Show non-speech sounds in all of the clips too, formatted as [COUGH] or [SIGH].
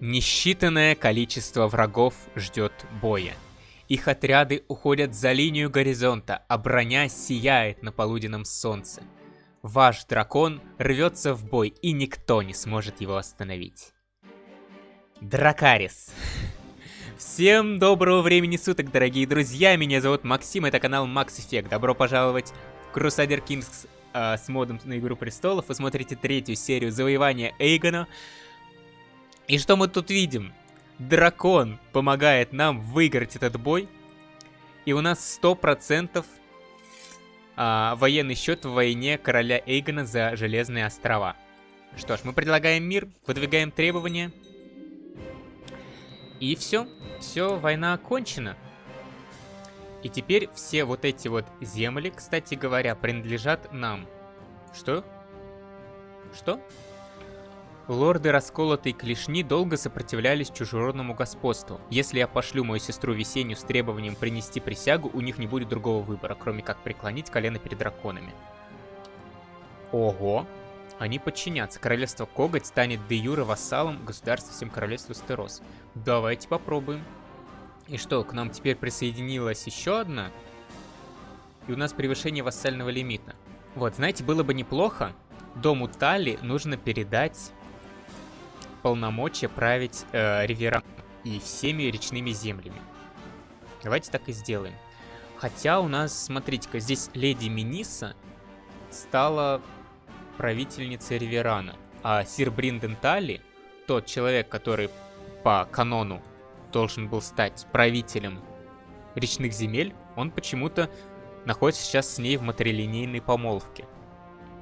Несчитанное количество врагов ждет боя. Их отряды уходят за линию горизонта, а броня сияет на полуденном солнце. Ваш дракон рвется в бой, и никто не сможет его остановить. Дракарис. Всем доброго времени суток, дорогие друзья. Меня зовут Максим, это канал Max Effect. Добро пожаловать в Crusader Kings э, с модом на Игру Престолов. Вы смотрите третью серию завоевания Эйгона. И что мы тут видим? Дракон помогает нам выиграть этот бой. И у нас 100% а, военный счет в войне короля Эйгона за Железные острова. Что ж, мы предлагаем мир, выдвигаем требования. И все. Все, война окончена. И теперь все вот эти вот земли, кстати говоря, принадлежат нам. Что? Что? Лорды расколотой клешни долго сопротивлялись чужеродному господству. Если я пошлю мою сестру Весеннюю с требованием принести присягу, у них не будет другого выбора, кроме как преклонить колено перед драконами. Ого! Они подчинятся. Королевство Коготь станет де юре вассалом государства всем королевству Стерос. Давайте попробуем. И что, к нам теперь присоединилась еще одна? И у нас превышение вассального лимита. Вот, знаете, было бы неплохо. Дому Тали нужно передать полномочия править э, Ривером и всеми речными землями. Давайте так и сделаем. Хотя у нас, смотрите-ка, здесь леди Миниса стала правительницей Риверана, а сир Бринден Талли, тот человек, который по канону должен был стать правителем речных земель, он почему-то находится сейчас с ней в матрилинейной помолвке.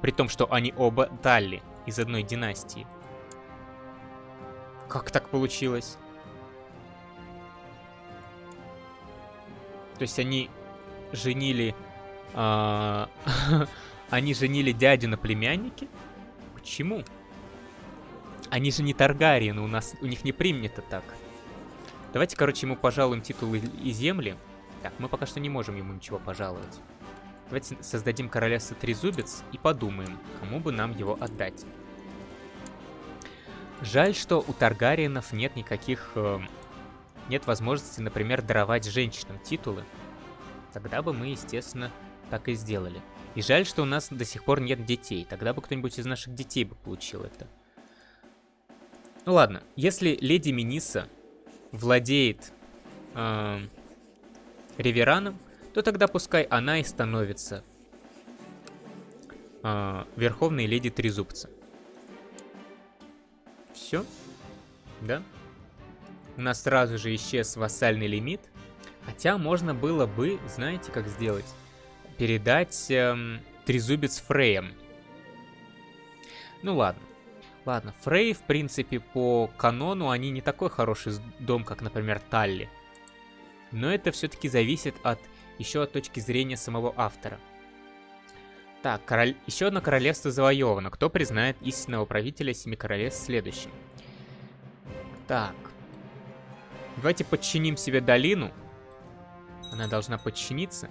При том, что они оба Талли из одной династии. Как так получилось? То есть они женили... А, [LAUGHS] они женили дядю на племяннике? Почему? Они же не Таргариены, у нас у них не принято так. Давайте, короче, ему пожалуем титулы и земли. Так, мы пока что не можем ему ничего пожаловать. Давайте создадим королевство Трезубец и подумаем, кому бы нам его отдать. Жаль, что у Таргариенов нет никаких... Э, нет возможности, например, даровать женщинам титулы. Тогда бы мы, естественно, так и сделали. И жаль, что у нас до сих пор нет детей. Тогда бы кто-нибудь из наших детей бы получил это. Ну ладно, если леди Миниса владеет э, Ревераном, то тогда пускай она и становится э, Верховной Леди Трезубца. Все? Да? У нас сразу же исчез вассальный лимит. Хотя можно было бы, знаете, как сделать? Передать эм, трезубец Фреем. Ну ладно. Ладно, Фрей, в принципе, по канону, они не такой хороший дом, как, например, Талли. Но это все-таки зависит от еще от точки зрения самого автора. Так, король... еще одно королевство завоевано. Кто признает истинного правителя Семи Королевств следующим? Так. Давайте подчиним себе долину. Она должна подчиниться.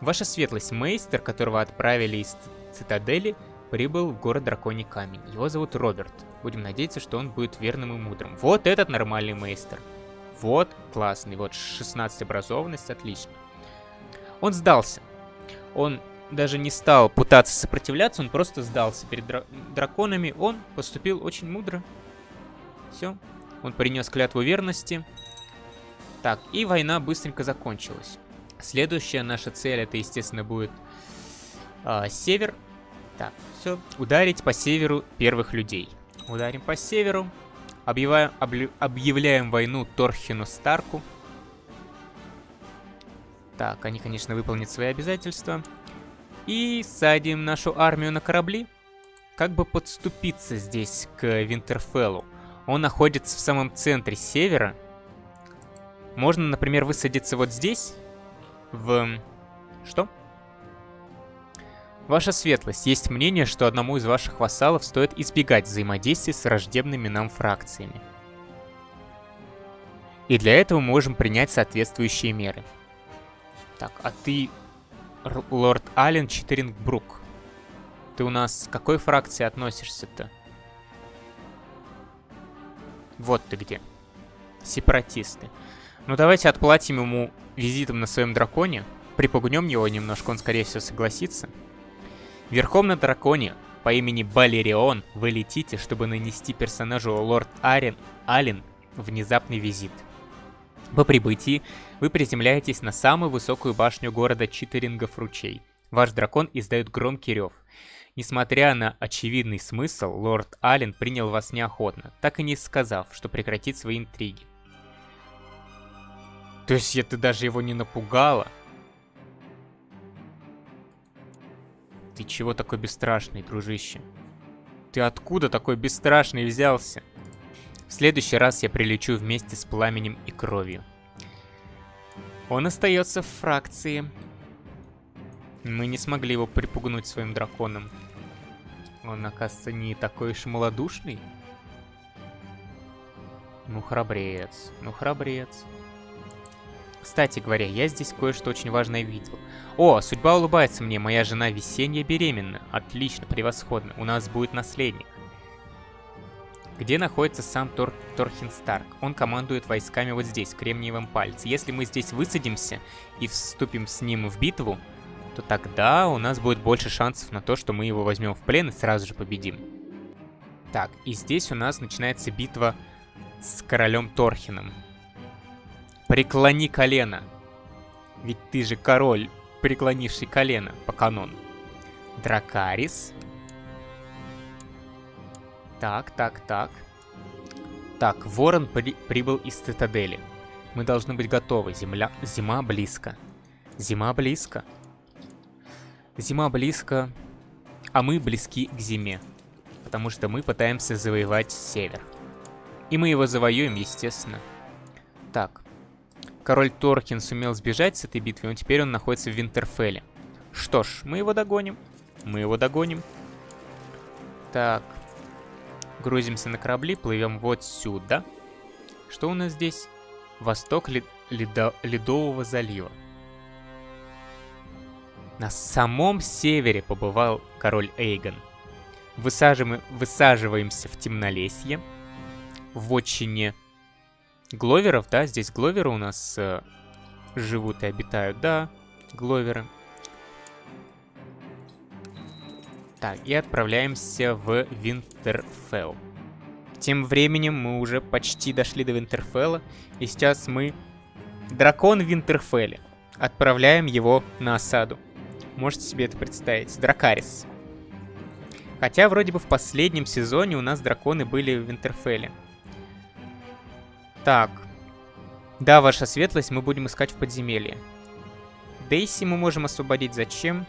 Ваша светлость, мейстер, которого отправили из цитадели, прибыл в город Драконий Камень. Его зовут Роберт. Будем надеяться, что он будет верным и мудрым. Вот этот нормальный мейстер. Вот, классный. Вот 16 образованность, отлично. Он сдался. Он даже не стал пытаться сопротивляться, он просто сдался перед дра драконами. Он поступил очень мудро. Все. Он принес клятву верности. Так, и война быстренько закончилась. Следующая наша цель, это, естественно, будет э, север. Так, все. Ударить по северу первых людей. Ударим по северу. Объявляем, объявляем войну Торхину Старку. Так, они, конечно, выполнят свои обязательства. И садим нашу армию на корабли. Как бы подступиться здесь к Винтерфеллу. Он находится в самом центре севера. Можно, например, высадиться вот здесь. В... Что? Ваша светлость, есть мнение, что одному из ваших вассалов стоит избегать взаимодействия с враждебными нам фракциями. И для этого мы можем принять соответствующие меры. Так, а ты лорд Аллен Читерингбрук. Ты у нас к какой фракции относишься-то? Вот ты где. Сепаратисты. Ну давайте отплатим ему визитом на своем драконе. Припугнем его немножко, он скорее всего согласится. Верхом на драконе по имени Балерион вы летите, чтобы нанести персонажу Лорд Арен Ален внезапный визит. По прибытии вы приземляетесь на самую высокую башню города Читерингов ручей. Ваш дракон издает громкий рев. Несмотря на очевидный смысл, лорд Аллен принял вас неохотно, так и не сказав, что прекратит свои интриги. То есть это даже его не напугало? Ты чего такой бесстрашный, дружище? Ты откуда такой бесстрашный взялся? В следующий раз я прилечу вместе с пламенем и кровью. Он остается в фракции. Мы не смогли его припугнуть своим драконом. Он, оказывается, не такой уж малодушный. Ну, храбрец. Ну, храбрец. Кстати говоря, я здесь кое-что очень важное видел. О, судьба улыбается мне, моя жена весенняя беременна. Отлично, превосходно. У нас будет наследник. Где находится сам Тор Торхин Старк? Он командует войсками вот здесь, в Кремниевом пальце. Если мы здесь высадимся и вступим с ним в битву, то тогда у нас будет больше шансов на то, что мы его возьмем в плен и сразу же победим. Так, и здесь у нас начинается битва с королем Торхином. Преклони колено. Ведь ты же король, преклонивший колено по канону. Дракарис. Так, так, так. Так, Ворон при прибыл из цитадели. Мы должны быть готовы. Земля... Зима близко. Зима близко. Зима близко, а мы близки к зиме. Потому что мы пытаемся завоевать север. И мы его завоюем, естественно. Так, Король Торкин сумел сбежать с этой битвы, но теперь он находится в Винтерфелле. Что ж, мы его догоним. Мы его догоним. Так. Грузимся на корабли, плывем вот сюда. Что у нас здесь? Восток лед ледо Ледового залива. На самом севере побывал король Эйгон. Высаживаем, высаживаемся в темнолесье. В отчине Гловеров, да? Здесь гловеры у нас э, живут и обитают, да, гловеры. Так, и отправляемся в Винтерфелл. Тем временем мы уже почти дошли до Винтерфелла, и сейчас мы... Дракон в Винтерфелле. Отправляем его на осаду. Можете себе это представить. Дракарис. Хотя вроде бы в последнем сезоне у нас драконы были в Винтерфелле. Так. Да, ваша светлость, мы будем искать в подземелье. Дейси мы можем освободить. Зачем?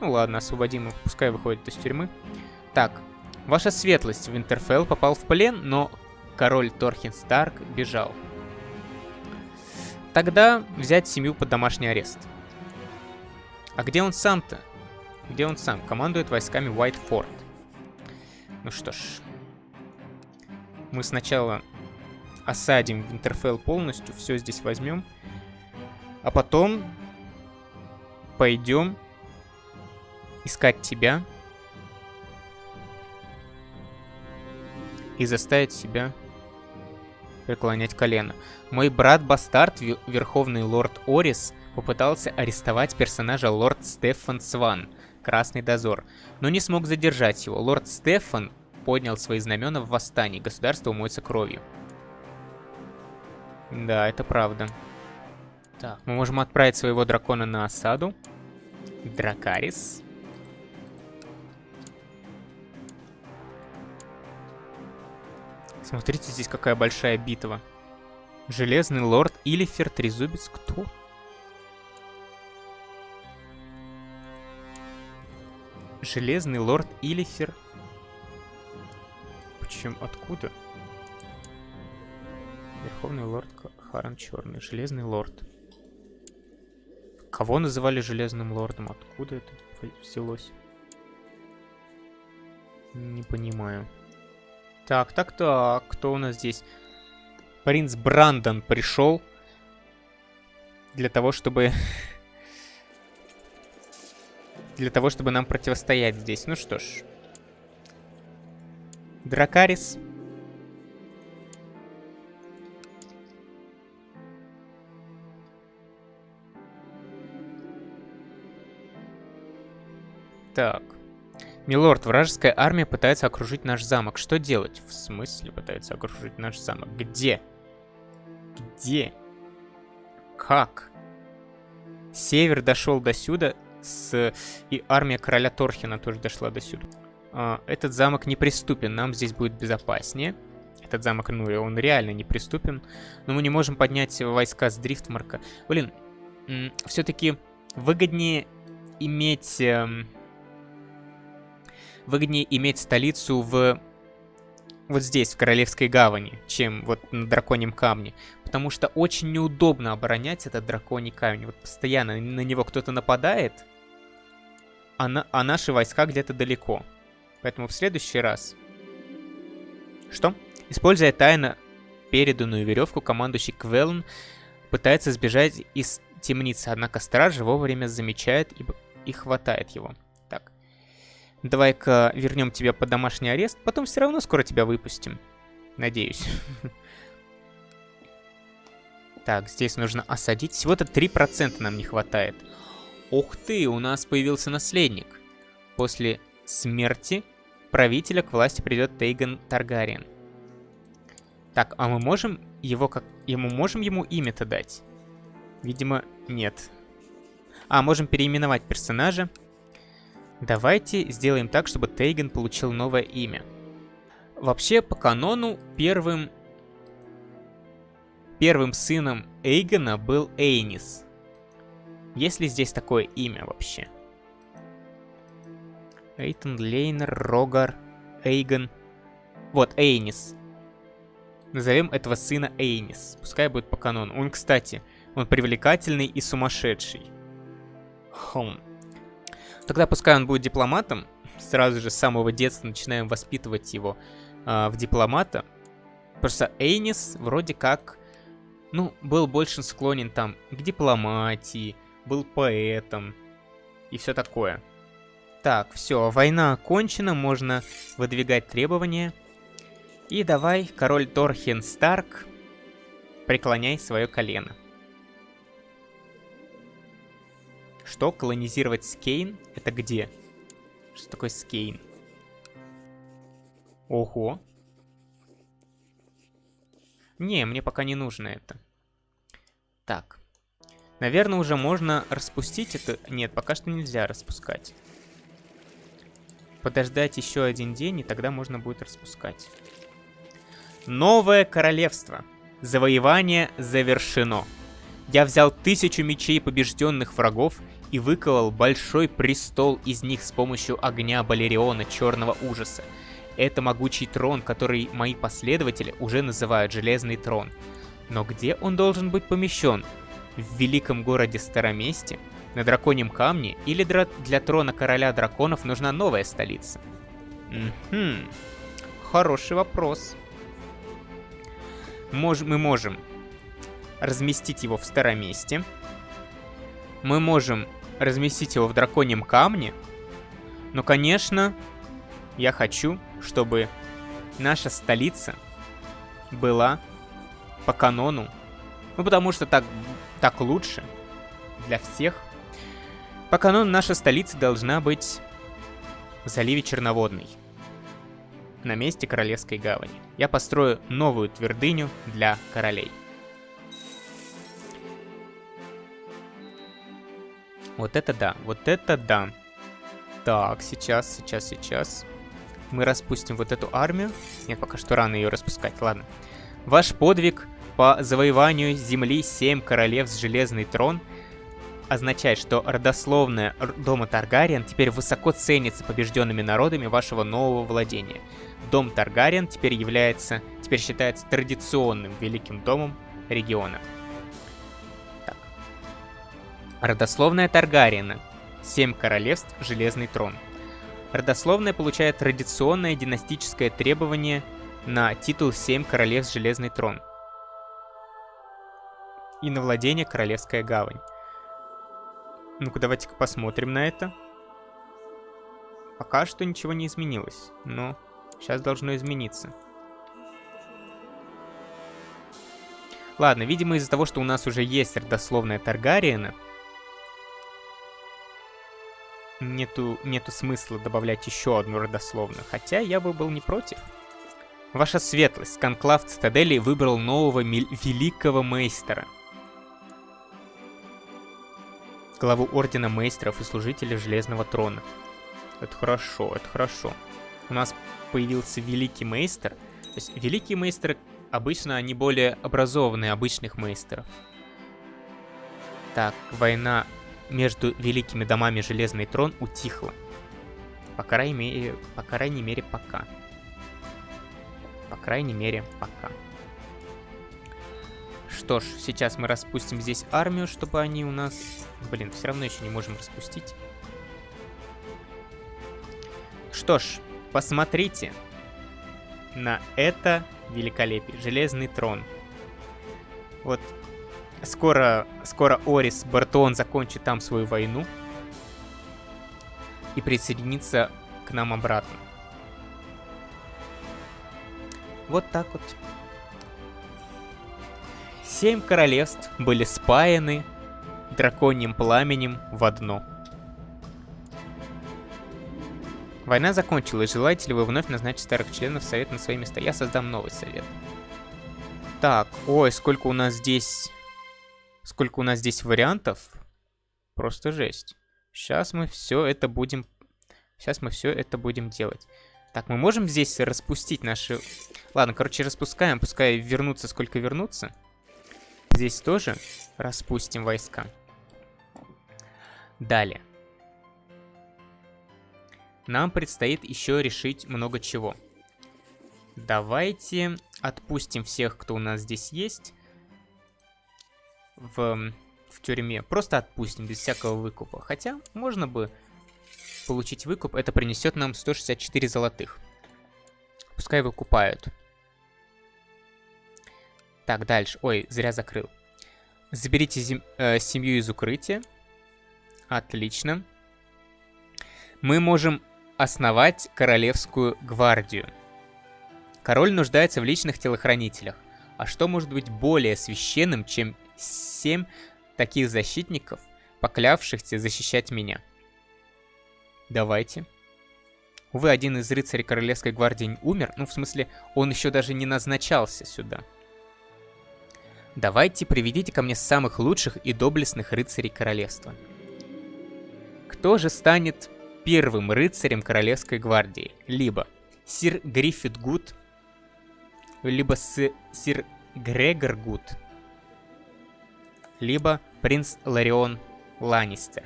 Ну ладно, освободим его, пускай выходит из тюрьмы. Так, ваша светлость, Винтерфелл попал в плен, но король Торхин Старк бежал. Тогда взять семью под домашний арест. А где он сам-то? Где он сам? Командует войсками Уайтфорд. Ну что ж. Мы сначала осадим Винтерфелл полностью, все здесь возьмем. А потом пойдем искать тебя и заставить себя преклонять колено. Мой брат Бастард, Верховный Лорд Орис, попытался арестовать персонажа Лорд Стефан Сван, Красный Дозор, но не смог задержать его. Лорд Стефан поднял свои знамена в восстании, государство умоется кровью. Да, это правда. Так, мы можем отправить своего дракона на осаду. Дракарис. Смотрите, здесь какая большая битва. Железный лорд Илифер Трезубец. Кто? Железный лорд Илифер. Почему? Откуда? Верховный лорд Харан Черный. Железный лорд. Кого называли Железным лордом? Откуда это взялось? Не понимаю. Так, так, то кто у нас здесь? Принц Брандон пришел для того, чтобы... [LAUGHS] для того, чтобы нам противостоять здесь. Ну что ж. Дракарис. Так. Милорд, вражеская армия пытается окружить наш замок. Что делать? В смысле пытается окружить наш замок? Где? Где? Как? Север дошел до сюда, с... и армия короля Торхина тоже дошла до сюда. А, этот замок неприступен, нам здесь будет безопаснее. Этот замок, ну, он реально неприступен. Но мы не можем поднять войска с Дрифтмарка. Блин, все-таки выгоднее иметь... Эм, выгоднее иметь столицу в... Вот здесь, в Королевской гавани, чем вот на Драконьем камне. Потому что очень неудобно оборонять этот Драконий камень. Вот постоянно на него кто-то нападает, а, на... а наши войска где-то далеко. Поэтому в следующий раз... Что? Используя тайно переданную веревку, командующий Квелн пытается сбежать из темницы, однако стража вовремя замечает и, и хватает его. Давай-ка вернем тебя под домашний арест, потом все равно скоро тебя выпустим. Надеюсь. [LAUGHS] Так, здесь нужно осадить. Всего-то 3% нам не хватает. Ух ты, у нас появился наследник. После смерти правителя к власти придет Тейган Таргариен. Так, а мы можем его как... Ему можем ему имя-то дать? Видимо, нет. А, можем переименовать персонажа. Давайте сделаем так, чтобы Тейген получил новое имя. Вообще, по канону, первым... Первым сыном Эйгона был Эйнис. Есть ли здесь такое имя вообще? Эйтон, Лейнер, Рогар, Эйгон. Вот, Эйнис. Назовем этого сына Эйнис. Пускай будет по канону. Он, кстати, он привлекательный и сумасшедший. Хм. Тогда пускай он будет дипломатом. Сразу же с самого детства начинаем воспитывать его э, в дипломата. Просто Эйнис вроде как, ну, был больше склонен там к дипломатии, был поэтом и все такое. Так, все, война окончена, можно выдвигать требования. И давай, король Торхен Старк, преклоняй свое колено. Что? Колонизировать Скейн? Это где? Что такое Скейн? Ого. Не, мне пока не нужно это. Так. Наверное, уже можно распустить это. Нет, пока что нельзя распускать. Подождать еще один день, и тогда можно будет распускать. Новое королевство. Завоевание завершено. Я взял тысячу мечей побежденных врагов и выковал большой престол из них с помощью огня Балериона Черного Ужаса. Это могучий трон, который мои последователи уже называют Железный Трон. Но где он должен быть помещен? В великом городе Староместе? На Драконьем Камне? Или для трона Короля Драконов нужна новая столица? Угу. Хороший вопрос мож мы можем разместить его в старом месте. Мы можем разместить его в драконьем камне. Но, конечно, я хочу, чтобы наша столица была по канону. Ну, потому что так, так лучше для всех. По канону наша столица должна быть в заливе Черноводный на месте Королевской гавани. Я построю новую твердыню для королей. Вот это да, вот это да. Так, сейчас, сейчас, сейчас. Мы распустим вот эту армию. Нет, пока что рано ее распускать, ладно. Ваш подвиг по завоеванию земли семь королев с железный трон означает, что родословная дома Таргариен теперь высоко ценится побежденными народами вашего нового владения. Дом Таргариен теперь является, теперь считается традиционным великим домом региона. Родословная Таргариена. Семь королевств, Железный трон. Родословная получает традиционное династическое требование на титул «Семь королевств Железный трон» и на владение Королевская гавань. Ну-ка, давайте-ка посмотрим на это. Пока что ничего не изменилось, но сейчас должно измениться. Ладно, видимо из-за того, что у нас уже есть родословная Таргариена, нету, нету смысла добавлять еще одну родословную, хотя я бы был не против. Ваша светлость, конклав Цитадели выбрал нового великого мейстера. Главу Ордена Мейстеров и Служителей Железного Трона. Это хорошо, это хорошо. У нас появился Великий Мейстер. То есть Великие Мейстеры обычно они более образованные обычных мейстеров. Так, война между великими домами Железный Трон утихла. По крайней мере, по крайней мере пока. По крайней мере, пока. Что ж, сейчас мы распустим здесь армию, чтобы они у нас... Блин, все равно еще не можем распустить. Что ж, посмотрите на это великолепие. Железный трон. Вот скоро, скоро Орис Бартон закончит там свою войну и присоединится к нам обратно. Вот так вот. Семь королевств были спаяны драконьим пламенем в одно. Война закончилась. Желаете ли вы вновь назначить старых членов совета на свои места? Я создам новый совет. Так, ой, сколько у нас здесь... Сколько у нас здесь вариантов. Просто жесть. Сейчас мы все это будем... Сейчас мы все это будем делать. Так, мы можем здесь распустить наши... Ладно, короче, распускаем, пускай вернутся, сколько вернутся. Здесь тоже распустим войска. Далее. Нам предстоит еще решить много чего. Давайте отпустим всех, кто у нас здесь есть. В, в тюрьме. Просто отпустим, без всякого выкупа. Хотя, можно бы получить выкуп, это принесет нам 164 золотых. Пускай выкупают. Так, дальше. Ой, зря закрыл. Заберите зем... э, семью из укрытия. Отлично. Мы можем основать королевскую гвардию. Король нуждается в личных телохранителях. А что может быть более священным, чем семь таких защитников, поклявшихся защищать меня? Давайте. Увы, один из рыцарей Королевской гвардии умер. Ну, в смысле, он еще даже не назначался сюда. Давайте приведите ко мне самых лучших и доблестных рыцарей королевства. Кто же станет первым рыцарем Королевской гвардии? Либо сир Гриффит Гуд, либо с, сир Грегор Гуд, либо принц Ларион Ланнистер.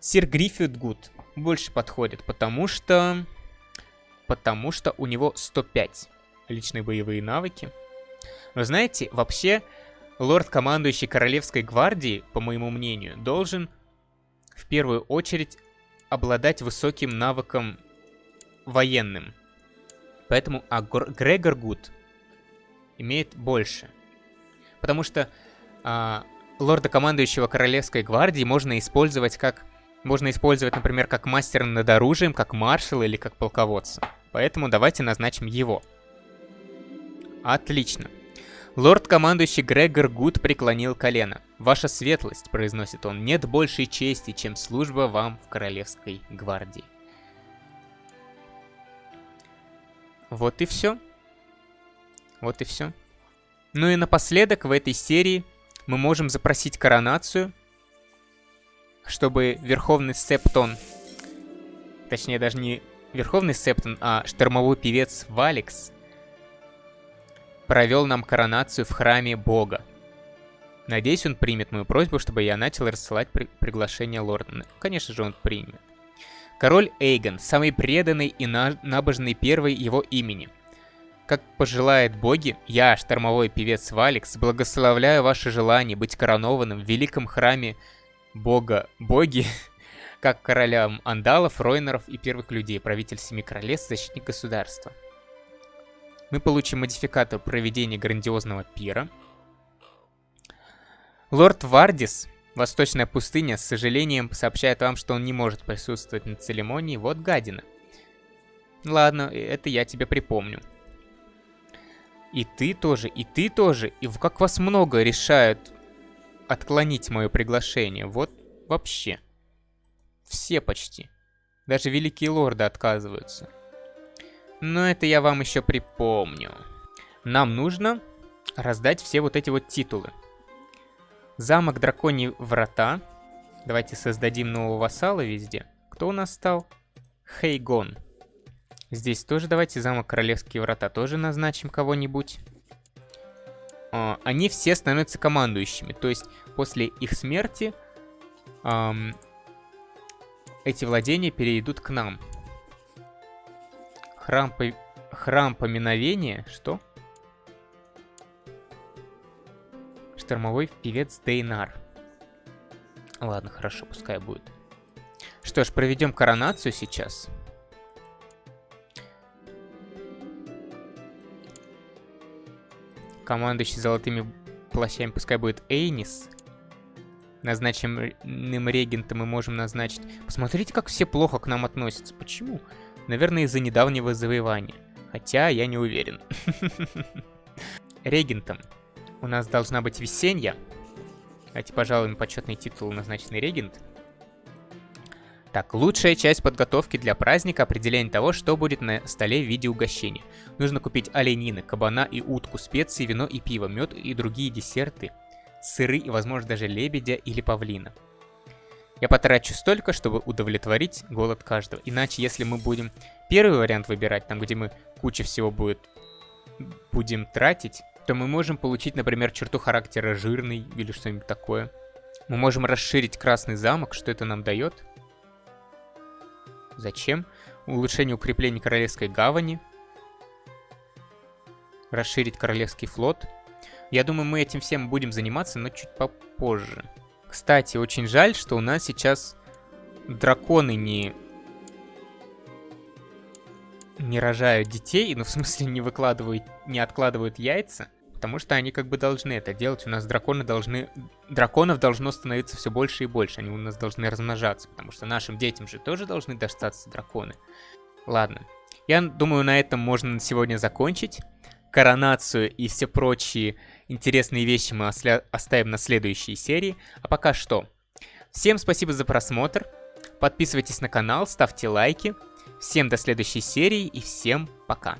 Сир Гриффит Гуд больше подходит, потому что... Потому что у него 105 личные боевые навыки. Но знаете, вообще, лорд-командующий Королевской гвардии, по моему мнению, должен в первую очередь обладать высоким навыком военным. Поэтому а Грегор Гуд имеет больше. Потому что а, лорда-командующего Королевской гвардии можно использовать как можно использовать, например, как мастера над оружием, как маршала или как полководца. Поэтому давайте назначим его. Отлично. Лорд-командующий Грегор Гуд преклонил колено. «Ваша светлость», — произносит он, — «нет большей чести, чем служба вам в Королевской гвардии». Вот и все. Вот и все. Ну и напоследок в этой серии мы можем запросить коронацию чтобы Верховный Септон, точнее даже не Верховный Септон, а штормовой певец Валикс, провел нам коронацию в храме Бога. Надеюсь, он примет мою просьбу, чтобы я начал рассылать при приглашение лорда. Конечно же, он примет. Король Эйгон, самый преданный и на набожный первый его имени. Как пожелает боги, я, штормовой певец Валикс, благословляю ваше желание быть коронованным в великом храме бога боги, [LAUGHS] как королям андалов, ройнеров и первых людей, правитель семи королевств, защитник государства. Мы получим модификатор проведения грандиозного пира. Лорд Вардис, Восточная пустыня, с сожалением сообщает вам, что он не может присутствовать на церемонии. Вот гадина. Ладно, это я тебе припомню. И ты тоже, и ты тоже. И как вас много решают отклонить мое приглашение. Вот вообще. все почти. Даже великие лорды отказываются. Но это я вам еще припомню. Нам нужно раздать все вот эти вот титулы. Замок Драконьи Врата. Давайте создадим нового вассала везде. Кто у нас стал? Хейгон. Здесь тоже давайте замок Королевские Врата тоже назначим кого-нибудь. А, они все становятся командующими. То есть после их смерти эм, эти владения перейдут к нам. Храм, по... Храм поминовения? Что? Штормовой певец Дейнар. Ладно, хорошо, пускай будет. Что ж, проведем коронацию сейчас. Командующий золотыми плащами пускай будет Эйнис. Назначенным регентом мы можем назначить... Посмотрите, как все плохо к нам относятся. Почему? Наверное, из-за недавнего завоевания. Хотя я не уверен. [LAUGHS] Регентом у нас должна быть весенняя. Давайте, пожалуй, почетный титул назначенный регент. Так, лучшая часть подготовки для праздника – определение того, что будет на столе в виде угощения. Нужно купить оленины, кабана и утку, специи, вино и пиво, мед и другие десерты, сыры и, возможно, даже лебедя или павлина. Я потрачу столько, чтобы удовлетворить голод каждого. Иначе, если мы будем первый вариант выбирать, там, где мы куча всего будет, будем тратить, то мы можем получить, например, черту характера жирный или что-нибудь такое. Мы можем расширить красный замок. Что это нам дает? Зачем? Улучшение укрепления Королевской гавани. Расширить Королевский флот. Я думаю, мы этим всем будем заниматься, но чуть попозже. Кстати, очень жаль, что у нас сейчас драконы не... не рожают детей, ну в смысле не выкладывают, не откладывают яйца. Потому что они как бы должны это делать. У нас драконы должны... Драконов должно становиться все больше и больше. Они у нас должны размножаться. Потому что нашим детям же тоже должны достаться драконы. Ладно. Я думаю, на этом можно сегодня закончить. Коронацию и все прочие интересные вещи мы оставим на следующей серии. А пока что. Всем спасибо за просмотр. Подписывайтесь на канал, ставьте лайки. Всем до следующей серии и всем пока.